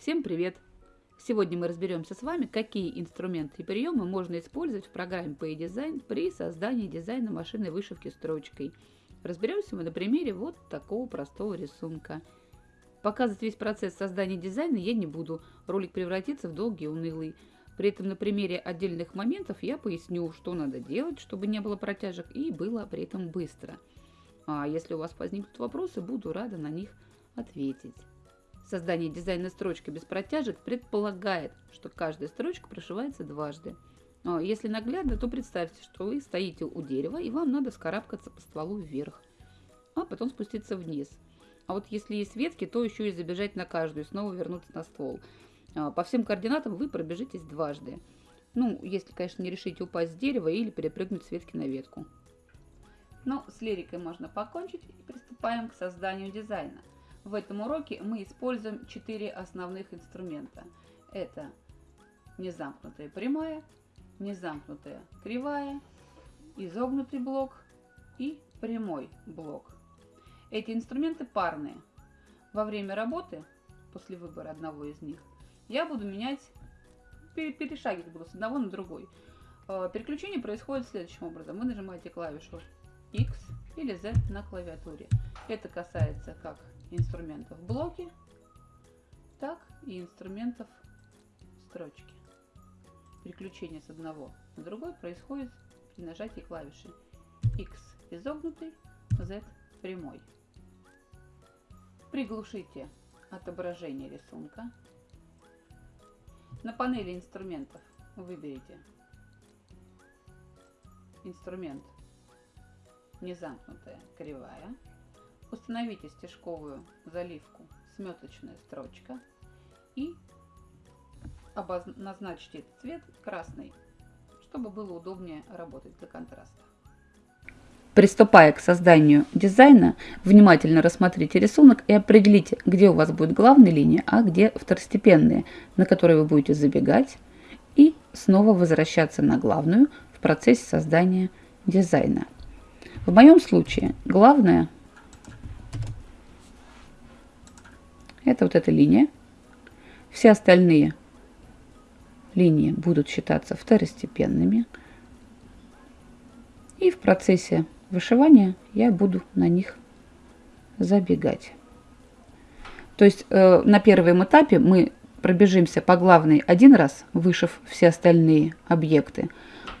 Всем привет! Сегодня мы разберемся с вами, какие инструменты и приемы можно использовать в программе PayDesign при создании дизайна машины вышивки строчкой. Разберемся мы на примере вот такого простого рисунка. Показывать весь процесс создания дизайна я не буду, ролик превратится в долгий и унылый. При этом на примере отдельных моментов я поясню, что надо делать, чтобы не было протяжек и было при этом быстро. А если у вас возникнут вопросы, буду рада на них ответить. Создание дизайна строчки без протяжек предполагает, что каждая строчка прошивается дважды. Но если наглядно, то представьте, что вы стоите у дерева и вам надо вскарабкаться по стволу вверх, а потом спуститься вниз. А вот если есть ветки, то еще и забежать на каждую и снова вернуться на ствол. А, по всем координатам вы пробежитесь дважды. Ну, если, конечно, не решите упасть с дерева или перепрыгнуть с ветки на ветку. Но с лирикой можно покончить и приступаем к созданию дизайна. В этом уроке мы используем четыре основных инструмента. Это незамкнутая прямая, незамкнутая кривая, изогнутый блок и прямой блок. Эти инструменты парные. Во время работы, после выбора одного из них, я буду менять, перешагивать буду с одного на другой. Э, переключение происходит следующим образом. Вы нажимаете клавишу X или Z на клавиатуре. Это касается как инструментов блоки, так и инструментов строчки. Переключение с одного на другой происходит при нажатии клавиши X изогнутый, Z прямой. Приглушите отображение рисунка. На панели инструментов выберите инструмент незамкнутая кривая Установите стежковую заливку сметочная строчка и назначьте этот цвет красный, чтобы было удобнее работать для контраста. Приступая к созданию дизайна, внимательно рассмотрите рисунок и определите, где у вас будет главная линия, а где второстепенные, на которые вы будете забегать и снова возвращаться на главную в процессе создания дизайна. В моем случае главная Это вот эта линия. Все остальные линии будут считаться второстепенными. И в процессе вышивания я буду на них забегать. То есть э, на первом этапе мы пробежимся по главной один раз, вышив все остальные объекты,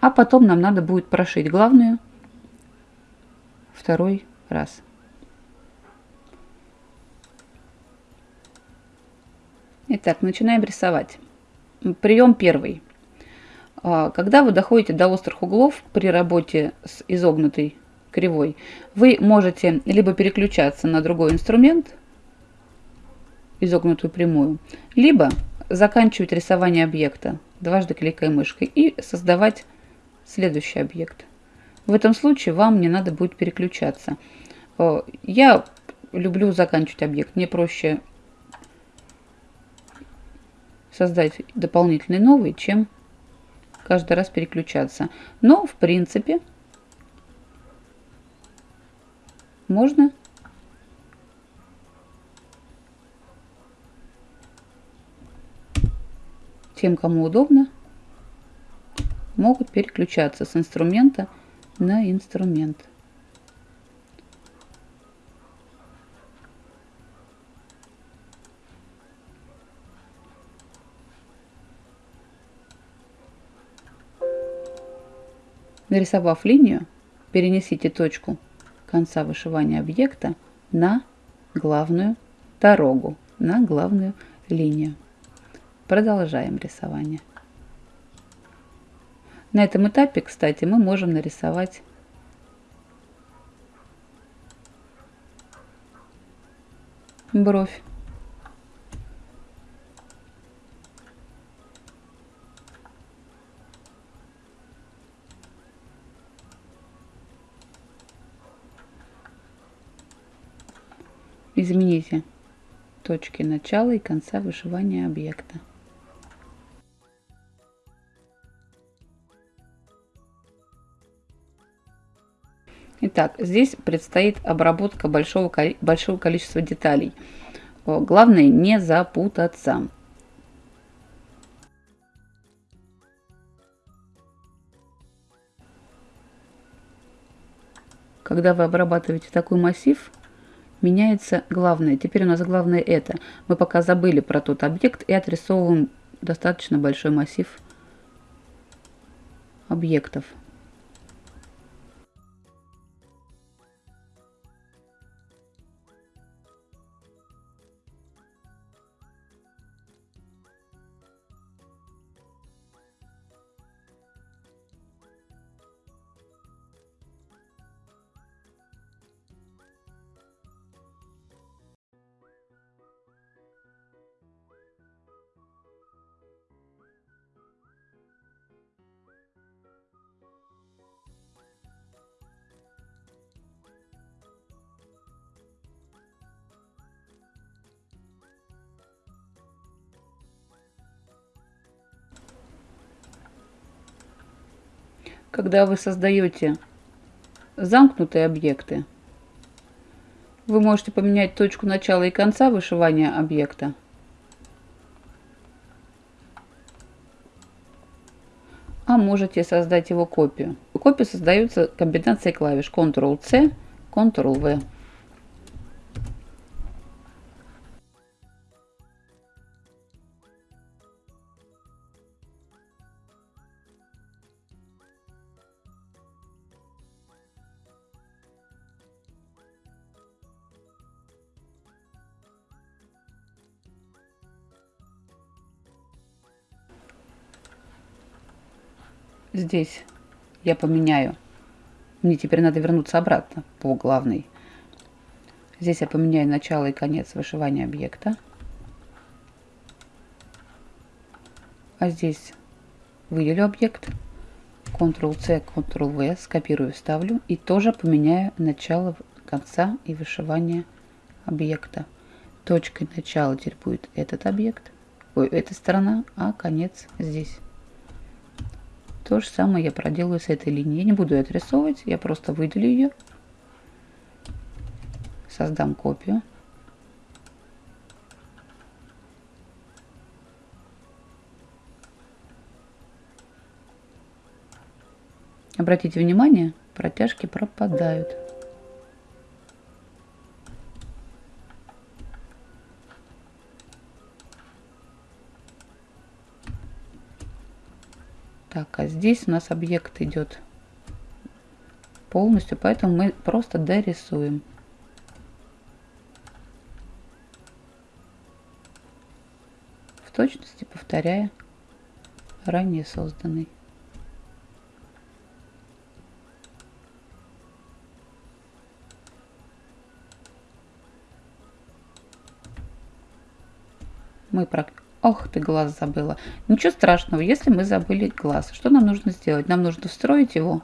а потом нам надо будет прошить главную второй раз. Итак, начинаем рисовать. Прием первый. А, когда вы доходите до острых углов при работе с изогнутой кривой, вы можете либо переключаться на другой инструмент, изогнутую прямую, либо заканчивать рисование объекта, дважды кликая мышкой, и создавать следующий объект. В этом случае вам не надо будет переключаться. А, я люблю заканчивать объект. Мне проще создать дополнительный новый, чем каждый раз переключаться. Но, в принципе, можно тем, кому удобно, могут переключаться с инструмента на инструмент. Нарисовав линию, перенесите точку конца вышивания объекта на главную дорогу, на главную линию. Продолжаем рисование. На этом этапе, кстати, мы можем нарисовать бровь. Измените точки начала и конца вышивания объекта. Итак, здесь предстоит обработка большого, большого количества деталей. Главное не запутаться. Когда вы обрабатываете такой массив, меняется главное. Теперь у нас главное это. Мы пока забыли про тот объект и отрисовываем достаточно большой массив объектов. Когда вы создаете замкнутые объекты, вы можете поменять точку начала и конца вышивания объекта. А можете создать его копию. Копия создается комбинацией клавиш Ctrl-C, Ctrl-V. Здесь я поменяю. Мне теперь надо вернуться обратно по главной. Здесь я поменяю начало и конец вышивания объекта. А здесь выделю объект. Ctrl-C, Ctrl-V, скопирую, вставлю. И тоже поменяю начало, конца и вышивание объекта. Точкой начала теперь будет этот объект. Ой, эта сторона, а конец здесь. То же самое я проделаю с этой линией. Я не буду ее отрисовывать, я просто выделю ее. Создам копию. Обратите внимание, протяжки пропадают. Так, а здесь у нас объект идет полностью, поэтому мы просто дорисуем. В точности повторяя ранее созданный. Мы Ох, ты глаз забыла. Ничего страшного, если мы забыли глаз. Что нам нужно сделать? Нам нужно встроить его.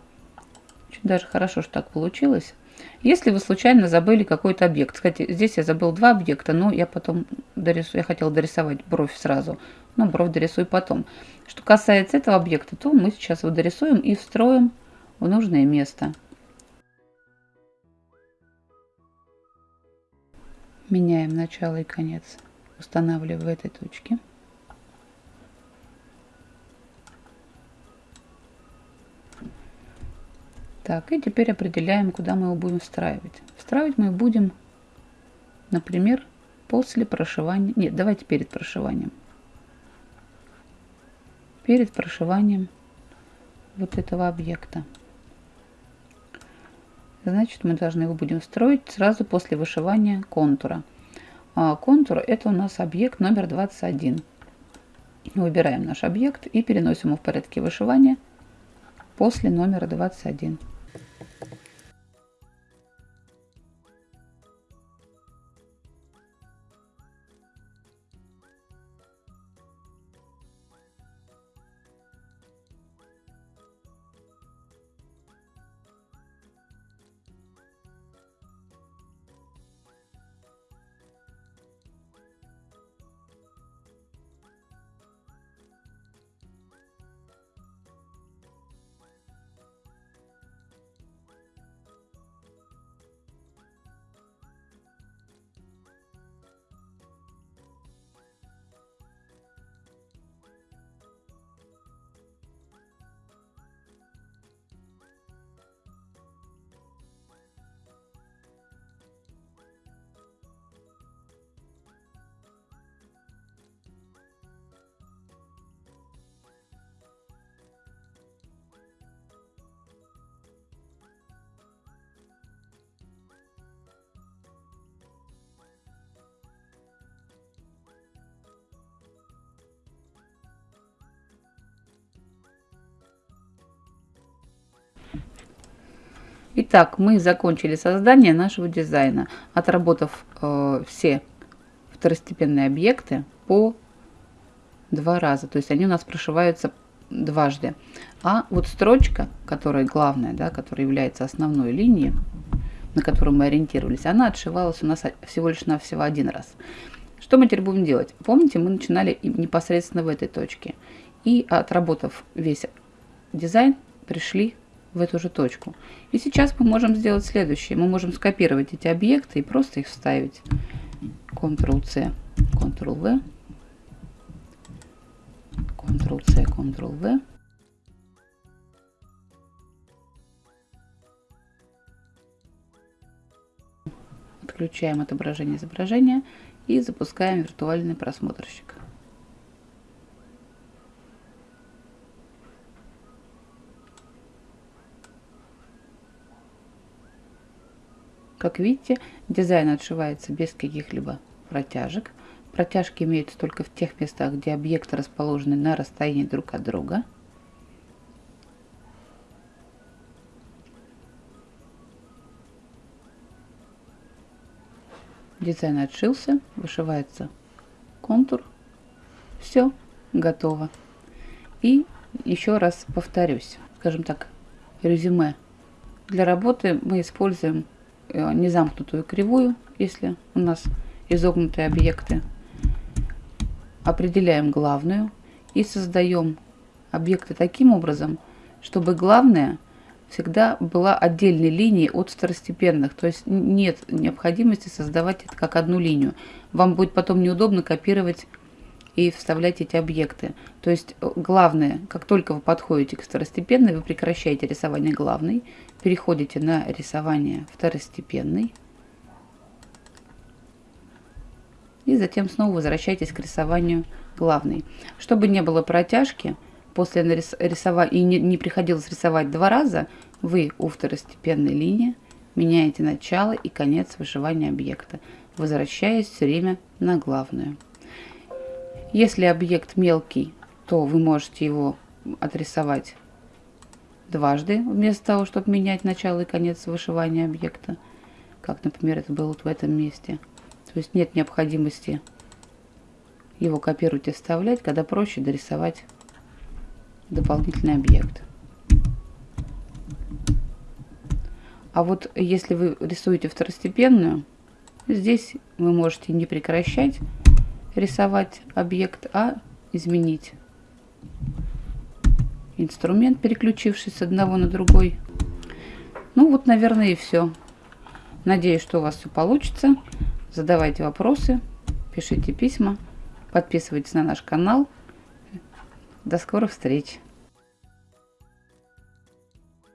Очень даже хорошо, что так получилось. Если вы случайно забыли какой-то объект. Кстати, здесь я забыл два объекта, но я потом дорисую. Я хотела дорисовать бровь сразу. Но бровь дорисую потом. Что касается этого объекта, то мы сейчас его дорисуем и встроим в нужное место. Меняем начало и конец устанавливаю в этой точке. Так, и теперь определяем, куда мы его будем встраивать. Встраивать мы будем, например, после прошивания. Нет, давайте перед прошиванием. Перед прошиванием вот этого объекта. Значит, мы должны его будем строить сразу после вышивания контура. А контур это у нас объект номер 21. Выбираем наш объект и переносим его в порядке вышивания после номера 21. Итак, мы закончили создание нашего дизайна, отработав э, все второстепенные объекты по два раза. То есть они у нас прошиваются дважды. А вот строчка, которая главная, да, которая является основной линией, на которую мы ориентировались, она отшивалась у нас всего лишь навсего один раз. Что мы теперь будем делать? Помните, мы начинали непосредственно в этой точке. И отработав весь дизайн, пришли в эту же точку. И сейчас мы можем сделать следующее. Мы можем скопировать эти объекты и просто их вставить. Ctrl-C, Ctrl-V, Ctrl-C, Ctrl-V. Отключаем отображение изображения и запускаем виртуальный просмотрщик. Как видите, дизайн отшивается без каких-либо протяжек. Протяжки имеются только в тех местах, где объекты расположены на расстоянии друг от друга. Дизайн отшился, вышивается контур. Все, готово. И еще раз повторюсь, скажем так, резюме. Для работы мы используем незамкнутую кривую, если у нас изогнутые объекты определяем главную и создаем объекты таким образом, чтобы главная всегда была отдельной линией от второстепенных. То есть нет необходимости создавать это как одну линию. Вам будет потом неудобно копировать и вставлять эти объекты. То есть э, главное, как только вы подходите к второстепенной, вы прекращаете рисование главной, переходите на рисование второстепенной. и затем снова возвращайтесь к рисованию главной. Чтобы не было протяжки, после рисования и не, не приходилось рисовать два раза, вы у второстепенной линии меняете начало и конец вышивания объекта, возвращаясь все время на главную. Если объект мелкий, то вы можете его отрисовать дважды, вместо того, чтобы менять начало и конец вышивания объекта, как, например, это было вот в этом месте – то есть нет необходимости его копировать и вставлять, когда проще дорисовать дополнительный объект. А вот если вы рисуете второстепенную, здесь вы можете не прекращать рисовать объект, а изменить инструмент, переключившись с одного на другой. Ну вот, наверное, и все. Надеюсь, что у вас все получится. Задавайте вопросы, пишите письма, подписывайтесь на наш канал. До скорых встреч!